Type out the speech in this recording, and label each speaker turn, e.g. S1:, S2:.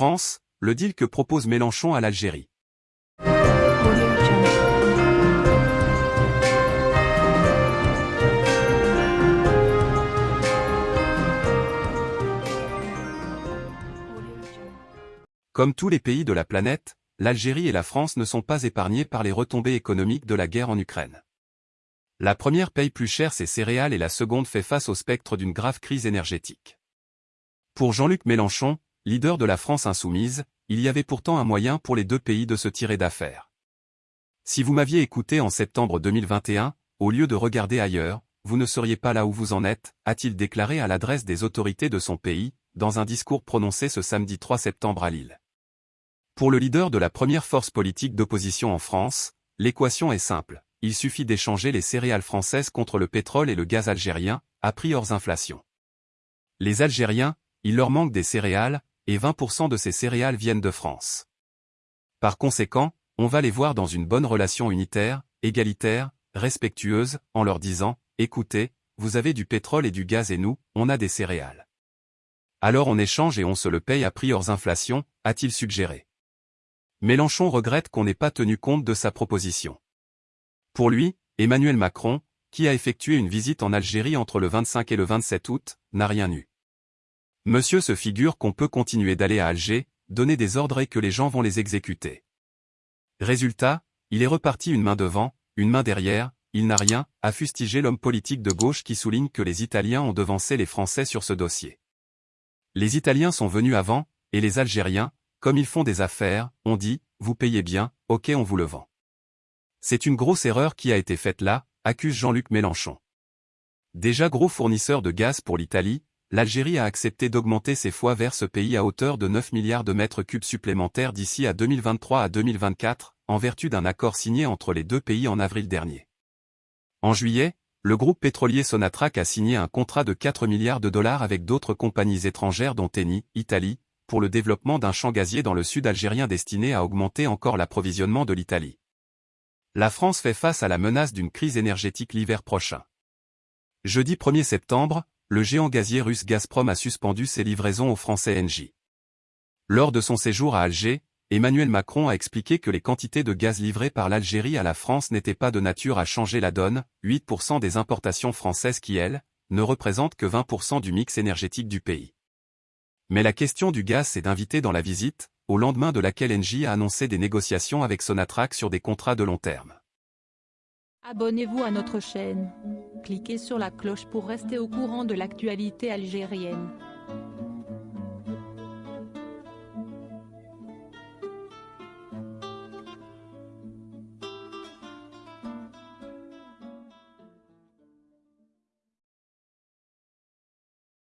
S1: France, le deal que propose Mélenchon à l'Algérie. Comme tous les pays de la planète, l'Algérie et la France ne sont pas épargnés par les retombées économiques de la guerre en Ukraine. La première paye plus cher ses céréales et la seconde fait face au spectre d'une grave crise énergétique. Pour Jean-Luc Mélenchon, leader de la France insoumise, il y avait pourtant un moyen pour les deux pays de se tirer d'affaire. Si vous m'aviez écouté en septembre 2021, au lieu de regarder ailleurs, vous ne seriez pas là où vous en êtes, a-t-il déclaré à l'adresse des autorités de son pays, dans un discours prononcé ce samedi 3 septembre à Lille. Pour le leader de la première force politique d'opposition en France, l'équation est simple. Il suffit d'échanger les céréales françaises contre le pétrole et le gaz algérien, à prix hors inflation. Les Algériens, il leur manque des céréales, et 20% de ces céréales viennent de France. Par conséquent, on va les voir dans une bonne relation unitaire, égalitaire, respectueuse, en leur disant, écoutez, vous avez du pétrole et du gaz et nous, on a des céréales. Alors on échange et on se le paye à prix hors inflation, a-t-il suggéré. Mélenchon regrette qu'on n'ait pas tenu compte de sa proposition. Pour lui, Emmanuel Macron, qui a effectué une visite en Algérie entre le 25 et le 27 août, n'a rien eu. Monsieur se figure qu'on peut continuer d'aller à Alger, donner des ordres et que les gens vont les exécuter. Résultat, il est reparti une main devant, une main derrière, il n'a rien, a fustigé l'homme politique de gauche qui souligne que les Italiens ont devancé les Français sur ce dossier. Les Italiens sont venus avant, et les Algériens, comme ils font des affaires, on dit, vous payez bien, ok on vous le vend. C'est une grosse erreur qui a été faite là, accuse Jean-Luc Mélenchon. Déjà gros fournisseur de gaz pour l'Italie, l'Algérie a accepté d'augmenter ses fois vers ce pays à hauteur de 9 milliards de mètres cubes supplémentaires d'ici à 2023 à 2024, en vertu d'un accord signé entre les deux pays en avril dernier. En juillet, le groupe pétrolier Sonatrach a signé un contrat de 4 milliards de dollars avec d'autres compagnies étrangères dont Eni, Italie, pour le développement d'un champ gazier dans le sud algérien destiné à augmenter encore l'approvisionnement de l'Italie. La France fait face à la menace d'une crise énergétique l'hiver prochain. Jeudi 1er septembre, le géant gazier russe Gazprom a suspendu ses livraisons aux Français Engie. Lors de son séjour à Alger, Emmanuel Macron a expliqué que les quantités de gaz livrées par l'Algérie à la France n'étaient pas de nature à changer la donne, 8% des importations françaises qui, elles, ne représentent que 20% du mix énergétique du pays. Mais la question du gaz s'est d'inviter dans la visite, au lendemain de laquelle Engie a annoncé des négociations avec Sonatrach sur des contrats de long terme.
S2: Abonnez-vous à notre chaîne. Cliquez sur la cloche pour rester au courant de l'actualité algérienne.